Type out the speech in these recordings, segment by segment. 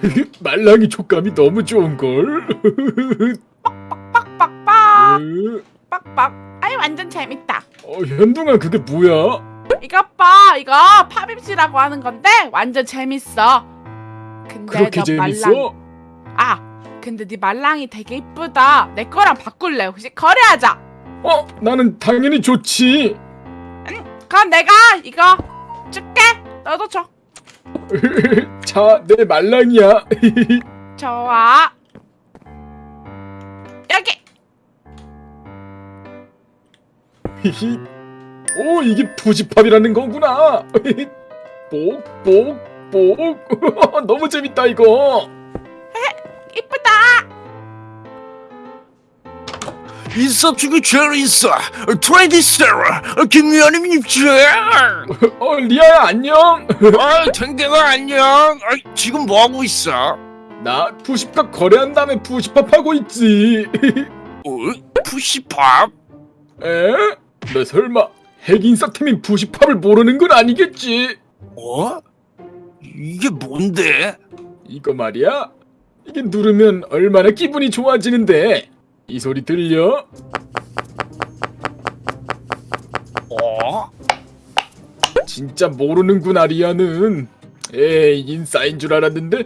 말랑이 촉감이 너무 좋은걸. 빡빡빡 어, 빡빡 아이 완전 재밌다. 현동아 그게 뭐야? 이것 봐. 이거 팝입시라고 하는 건데 완전 재밌어. 근데 그렇게 너 재밌어? 말랑 아 근데 네 말랑이 되게 이쁘다. 내 거랑 바꿀래. 혹시 거래하자. 어, 나는 당연히 좋지. 그럼 내가 이거 줄게. 너도 줘 자, 내 말랑이야. 좋아 여기 오, 이게 푸시팝이라는 거구나. 뽁, 뽁, 뽁. 너무 재밌다 이거. 인싸 중에 제일 인싸 트레이디 세라 김미아님 입장 어, 리아야 안녕. 아 댕댕아 안녕 아, 지금 뭐하고 있어? 나 push pop 거래한 다음에 push pop 하고 있지. 어? push pop? 에? 너 설마 핵인싸템인 push pop을 모르는 건 아니겠지? 어? 이게 뭔데? 이거 말이야. 이게 누르면 얼마나 기분이 좋아지는데. 이 소리 들려? 어? 진짜 모르는구나 리아는. 에이 인싸인 줄 알았는데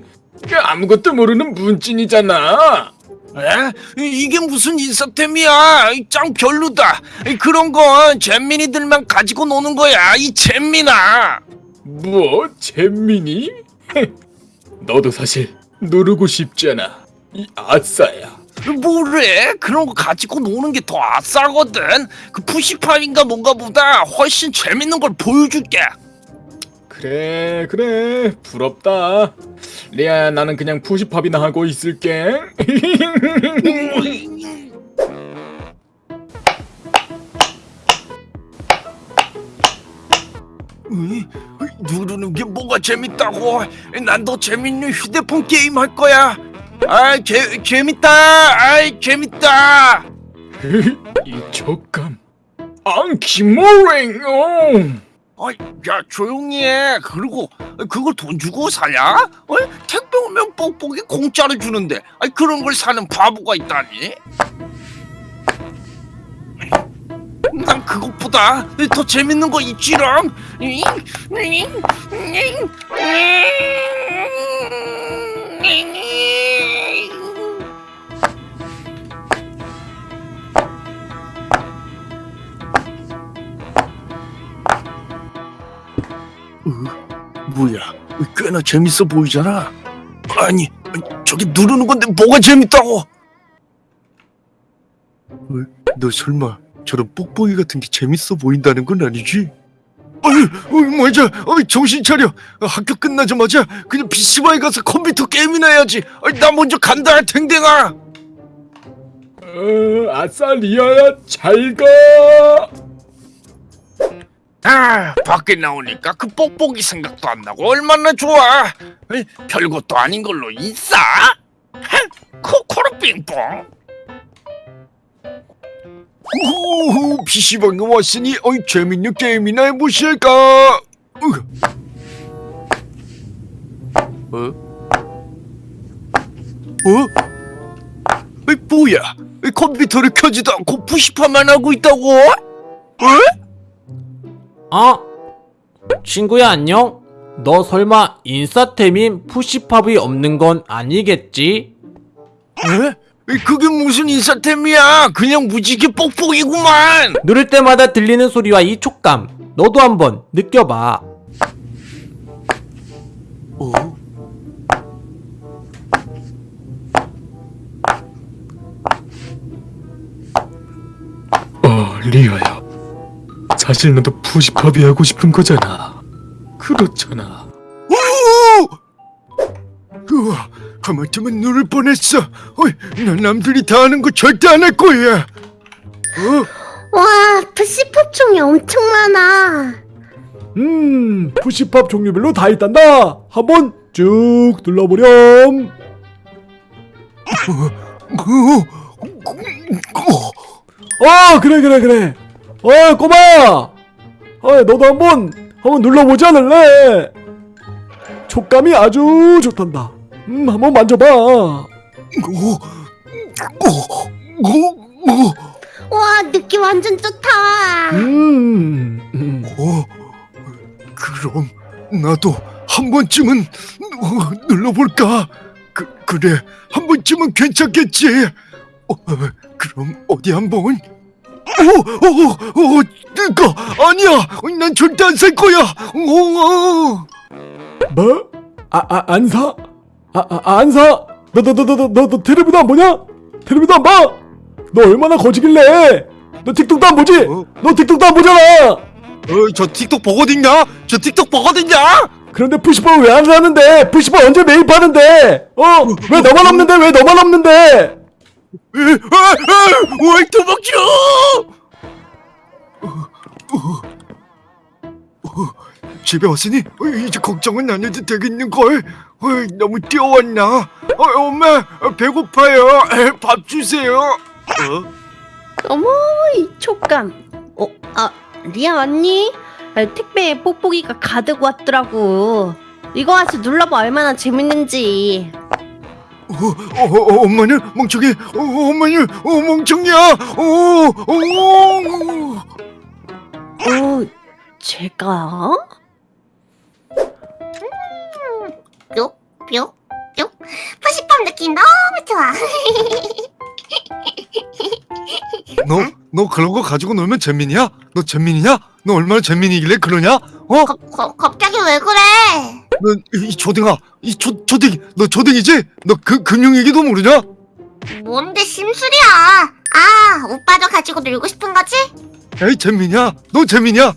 아무것도 모르는 문찐이잖아. 에? 이- 이게 무슨 인싸템이야 이짱 별로다 이 그런 건 잼민이들만 가지고 노는 거야 이 잼민아 뭐 잼민이? 너도 사실 누르고 싶잖아. 이 아싸야. 뭐래? 그런 거 가지고 노는 게 더 아싸거든. 그 푸시팝인가 뭔가 보다 훨씬 재밌는 걸 보여줄게. 그래 그래 부럽다. 리아야 나는 그냥 푸시팝이나 하고 있을게. 으이, 누르는 게 뭐가 재밌다고? 난 더 재밌는 휴대폰 게임 할 거야. 아, 재 재밌다. 아이, 재밌다. 이 촉감. 앙 김모랭. 어. 아, 야 조용히 해. 그리고 그걸 돈 주고 사냐? 어? 택배 오면 뽁뽁이 공짜로 주는데. 아, 그런 걸 사는 바보가 있다니. 난 그것보다 더 재밌는 거 있지롱. 뭐야? 꽤나 재밌어 보이잖아. 아니, 저기 누르는 건데 뭐가 재밌다고? 너 설마 저런 뽁뽁이 같은 게 재밌어 보인다는 건 아니지? 어이, 맞아. 어이, 정신 차려. 학교 끝나자마자 그냥 PC방에 가서 컴퓨터 게임이나 해야지. 어이, 나 먼저 간다, 댕댕아. 어, 아싸 리아야 잘 가. 아, 밖에 나오니까 그 뽁뽁이 생각도 안 나고 얼마나 좋아. 에이, 별것도 아닌 걸로 있어? 코코로 빙뽕. 오, PC방에 왔으니 어이 재밌는 게임이나 해보실까? 으. 어? 어? 이 뭐야? 이 컴퓨터를 켜지도 않고 푸시파만 하고 있다고? 어? 아 친구야 안녕? 너 설마 인싸템인 푸시팝이 없는 건 아니겠지? 에? 그게 무슨 인사템이야? 그냥 무지개 뽁뽁이구만. 누를 때마다 들리는 소리와 이 촉감 너도 한번 느껴봐 어? 어 사실 너도 푸시팝이 하고 싶은 거잖아. 그렇잖아. 우와, 하마터면 누를 뻔했어. 어이, 난 남들이 다 하는 거 절대 안 할 거야. 어? 와, 푸시팝 종이 엄청 많아. 음 푸시팝 종류별로 다 있단다 한번 쭉 눌러보렴 아 그래 그래 그래 어 꼬마야 어 너도 한번 한번 눌러보지 않을래 촉감이 아주 좋단다 음, 한번 만져봐. 오, 오, 오, 오, 와 느낌 완전 좋다. 음, 음. 오. 그럼 나도 한 번쯤은 어, 눌러볼까? 그 그래 한 번쯤은 괜찮겠지. 어, 그럼 어디 한번? 오오오 뜨거 아니야 난 절대 안 살 거야. 오, 오. 뭐? 아, 아, 안 사? 아, 아, 안 사? 너, 너, 너, 너, 너, 너, 너 텔레비도 안 보냐? 텔레비도 안 봐? 너 얼마나 거지길래? 너 틱톡도 안 보지? 어? 너 틱톡도 안 보잖아! 어, 저 틱톡 보거든요. 저 틱톡 보거든요. 그런데 푸시퍼 왜안 사는데? 푸시퍼 언제 매입하는데? 어? 왜 너만 없는데? 왜 너만 없는데? 에, 에, 에, 왜 도망쳐? 집에 왔으니 어, 이제 걱정은 안 해도 되겠는 걸. 어, 너무 뛰어왔나? 어, 엄마 어, 배고파요. 에, 밥 주세요. 어? 어머 이 촉감. 어, 아 리아 언니 아, 택배에 뽁뽁이가 가득 왔더라고. 이거 와서 눌러봐 얼마나 재밌는지. 어, 어, 어, 엄마는 멍청해. 어, 엄마는 어, 멍청이야. 어, 어, 어, 제가? 뿅, 뿅, 뿅. 푸시팝 느낌 너무 좋아. 너, 너 그런 거 가지고 놀면 잼민이야? 너 잼민이냐? 너 얼마나 잼민이길래 그러냐? 어? 거, 거, 갑자기 왜 그래? 너이 조댕아, 이 조, 조댕이, 너 조댕이지? 너 그 금융 얘기도 모르냐? 뭔데 심술이야? 아, 오빠도 가지고 놀고 싶은 거지? 에이 잼민이야, 너 잼민이야?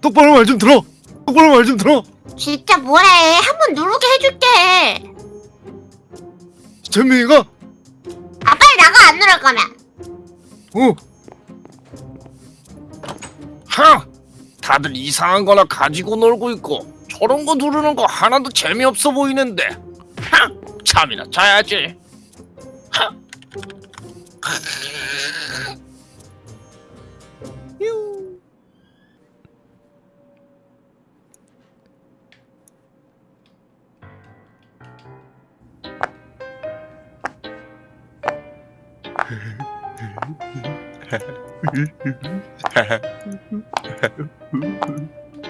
똑바로 말 좀 들어. 똑바로 말 좀 들어. 진짜 뭐래? 한번 누르게 해줄게. 잼민이가 아, 빨리 나가 안 누를 거면. 어, 하! 다들 이상한 거나 가지고 놀고 있고 저런 거 누르는 거 하나도 재미없어 보이는데 하! 잠이나 자야지 하!